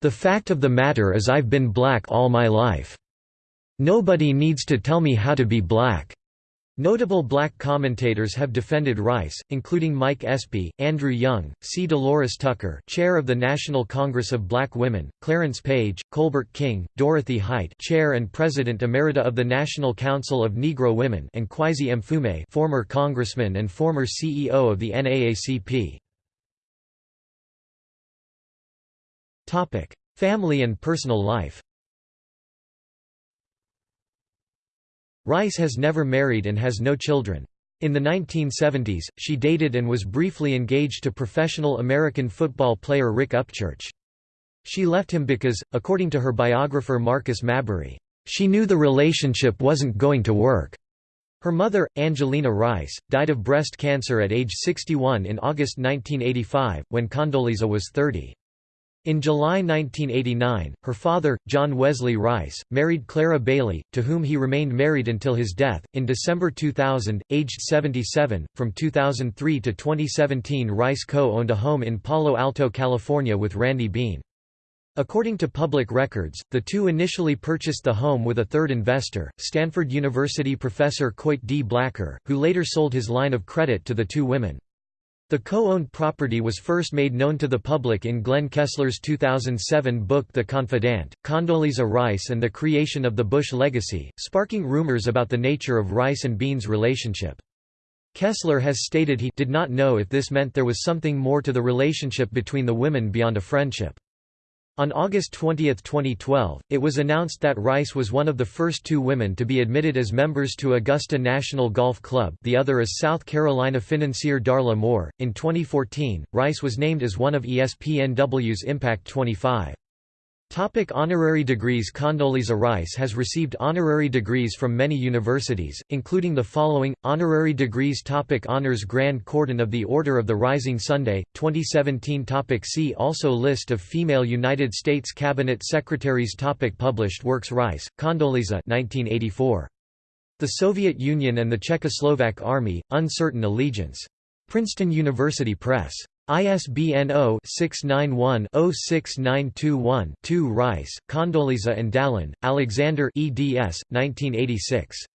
The fact of the matter is I've been black all my life. Nobody needs to tell me how to be black. Notable black commentators have defended Rice, including Mike Espy, Andrew Young, C. Dolores Tucker chair of the National Congress of Black Women, Clarence Page, Colbert King, Dorothy Height chair and president emerita of the National Council of Negro Women and Kweisi Mfume former congressman and former CEO of the NAACP. Family and personal life Rice has never married and has no children. In the 1970s, she dated and was briefly engaged to professional American football player Rick Upchurch. She left him because, according to her biographer Marcus Mabry, she knew the relationship wasn't going to work. Her mother, Angelena Rice, died of breast cancer at age 61 in August 1985, when Condoleezza was 30. In July 1989, her father, John Wesley Rice, married Clara Bailey, to whom he remained married until his death. In December 2000, aged 77, from 2003 to 2017, Rice co owned a home in Palo Alto, California with Randy Bean. According to public records, the two initially purchased the home with a third investor, Stanford University professor Coit D. Blacker, who later sold his line of credit to the two women. The co-owned property was first made known to the public in Glenn Kessler's 2007 book The Confidant, Condoleezza Rice and the Creation of the Bush Legacy, sparking rumors about the nature of Rice and Bean's relationship. Kessler has stated he did not know if this meant there was something more to the relationship between the women beyond a friendship. On August 20, 2012, it was announced that Rice was one of the first two women to be admitted as members to Augusta National Golf Club the other is South Carolina financier Darla Moore. In 2014, Rice was named as one of ESPNW's Impact 25. Topic honorary degrees Condoleezza Rice has received honorary degrees from many universities, including the following, honorary degrees topic Honors Grand Cordon of the Order of the Rising Sunday, 2017 topic See also List of female United States Cabinet Secretaries topic Published works Rice, Condoleezza 1984. The Soviet Union and the Czechoslovak Army, Uncertain Allegiance. Princeton University Press. ISBN 0-691-06921-2 Rice, Condoleezza and Dallin, Alexander eds. 1986.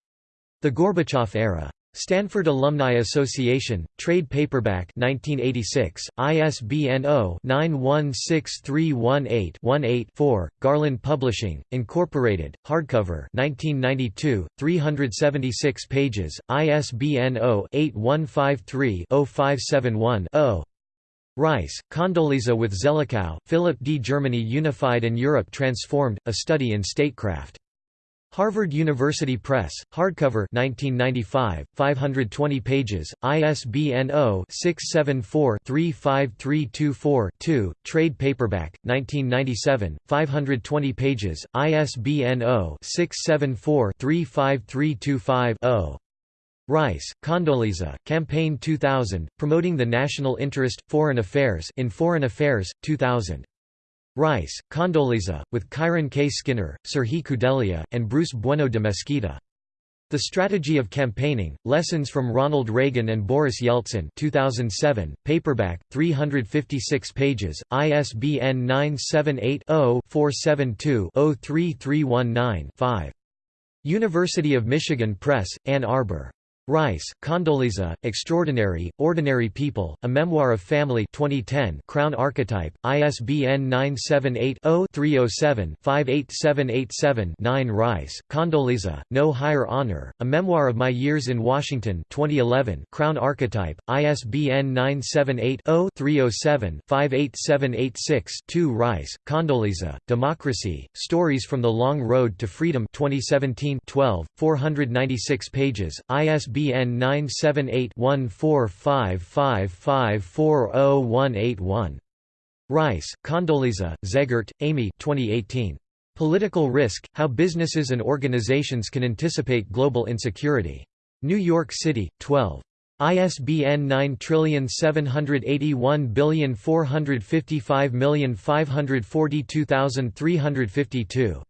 The Gorbachev Era. Stanford Alumni Association, Trade Paperback 1986, ISBN 0-916318-18-4, Garland Publishing, Incorporated, hardcover 1992, 376 pages, ISBN 0-8153-0571-0. Rice, Condoleezza with Zelikow, Philip D. Germany Unified and Europe Transformed, A Study in Statecraft. Harvard University Press, hardcover 1995, 520 pages, ISBN 0-674-35324-2, trade paperback, 1997, 520 pages, ISBN 0-674-35325-0. Rice, Condoleezza, Campaign 2000, Promoting the National Interest, Foreign Affairs in Foreign Affairs, 2000. Rice, Condoleezza, with Kiron K. Skinner, Serhiy Kudelia, and Bruce Bueno de Mesquita. The Strategy of Campaigning, Lessons from Ronald Reagan and Boris Yeltsin 2007, paperback, 356 pages, ISBN 978 0 472 03319 5. University of Michigan Press, Ann Arbor. Rice, Condoleezza, Extraordinary, Ordinary People, A Memoir of Family 2010 Crown Archetype, ISBN 978-0-307-58787-9 Rice, Condoleezza, No Higher Honor, A Memoir of My Years in Washington 2011 Crown Archetype, ISBN 978-0-307-58786-2 Rice, Condoleezza, Democracy, Stories from the Long Road to Freedom 2017 12, 496 pages, ISBN ISBN 978-1455540181. Rice, Condoleezza, Zegart, Amy 2018. Political Risk, How Businesses and Organizations Can Anticipate Global Insecurity. New York City, 12. ISBN 9781455542352.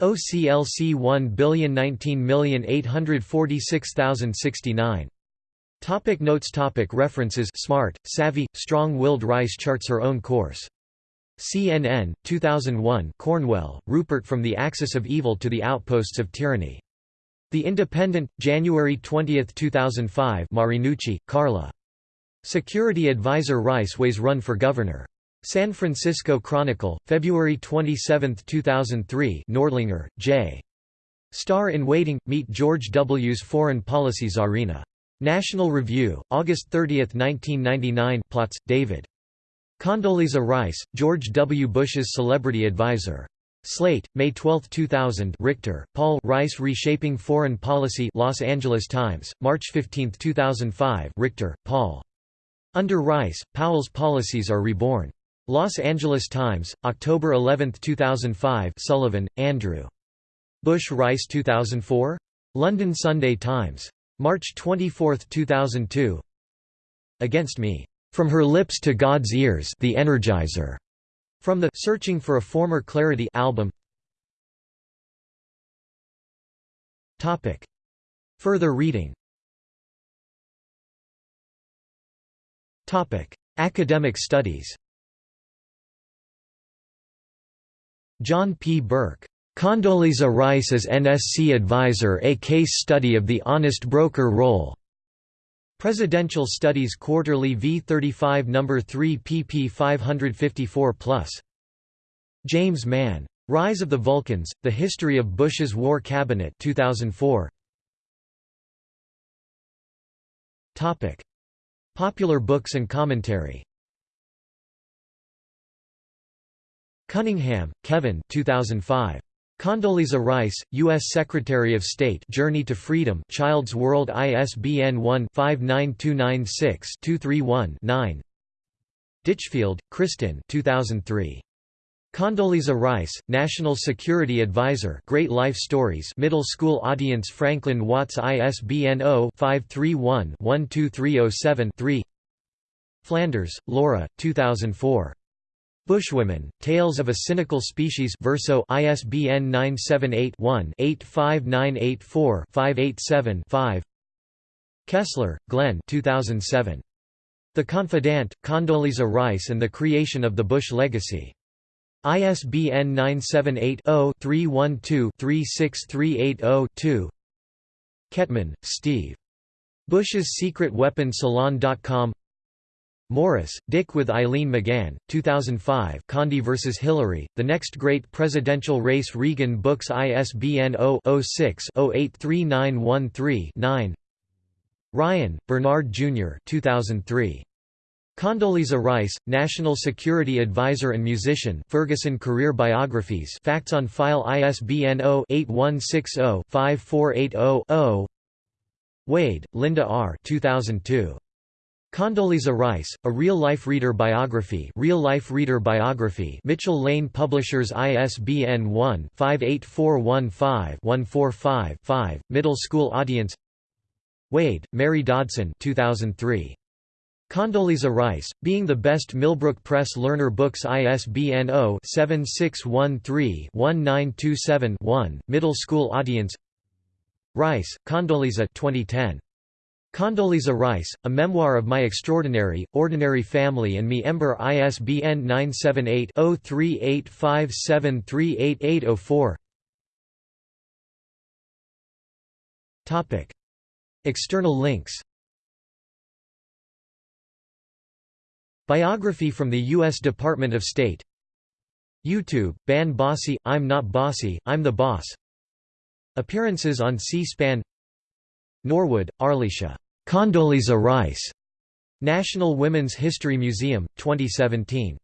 OCLC 1019846,069. Topic notes topic References Smart, savvy, strong-willed Rice charts her own course. CNN, 2001 Cornwell, Rupert From the Axis of Evil to the Outposts of Tyranny. The Independent, January 20, 2005 Marinucci, Carla. Security Advisor Rice Weighs Run for Governor. San Francisco Chronicle, February 27, 2003 Nordlinger, J. Star in Waiting – Meet George W.'s Foreign Policy Czarina. National Review, August 30, 1999 Plotz, David. Condoleezza Rice, George W. Bush's celebrity advisor. Slate, May 12, 2000 Richter, Paul Rice Reshaping Foreign Policy Los Angeles Times, March 15, 2005 Richter, Paul. Under Rice, Powell's policies are reborn. Los Angeles Times, October 11, 2005 Sullivan, Andrew. Bush Rice 2004? London Sunday Times. March 24, 2002 Against Me. From Her Lips to God's Ears The Energizer. From the Searching for a Former Clarity album Topic. Further reading Topic. Academic studies John P. Burke. Condoleezza Rice as NSC Advisor A Case Study of the Honest Broker Role. Presidential Studies Quarterly V35 No. 3 pp 554+. James Mann. Rise of the Vulcans, The History of Bush's War Cabinet 2004. Popular books and commentary Cunningham, Kevin 2005. Condoleezza Rice, U.S. Secretary of State Journey to Freedom Child's World ISBN 1-59296-231-9 Ditchfield, Kristen 2003. Condoleezza Rice, National Security Advisor Great Life Stories Middle School Audience Franklin Watts ISBN 0-531-12307-3 Flanders, Laura, 2004. Bushwomen, Tales of a Cynical Species Verso ISBN 978-1-85984-587-5 Kessler, Glenn 2007. The Confidant, Condoleezza Rice and the Creation of the Bush Legacy. ISBN 978-0-312-36380-2 Kettmann, Steve. Bush's Secret Weapon Salon.com Morris, Dick with Eileen McGann, 2005 Condi vs. Hillary, The Next Great Presidential Race Reagan Books ISBN 0-06-083913-9 Ryan, Bernard Jr. 2003. Condoleezza Rice, National Security Advisor and musician Ferguson Career Biographies Facts on File ISBN 0-8160-5480-0 Wade, Linda R. 2002. Condoleezza Rice, A Real-Life Reader Biography Real-Life Reader Biography. Mitchell Lane Publishers ISBN 1-58415-145-5, Middle School Audience. Wade, Mary Dodson 2003. Condoleezza Rice, Being the Best Millbrook Press Learner Books ISBN 0-7613-1927-1, Middle School Audience. Rice, Condoleezza 2010. Condoleezza Rice, A Memoir of My Extraordinary, Ordinary Family and Me Ember ISBN 978-0385738804 External links. Biography from the U.S. Department of State. YouTube, Ban Bossy, I'm Not Bossy, I'm the Boss. Appearances on C-SPAN. Norwood, Arlisha. Condoleezza Rice. National Women's History Museum, 2017.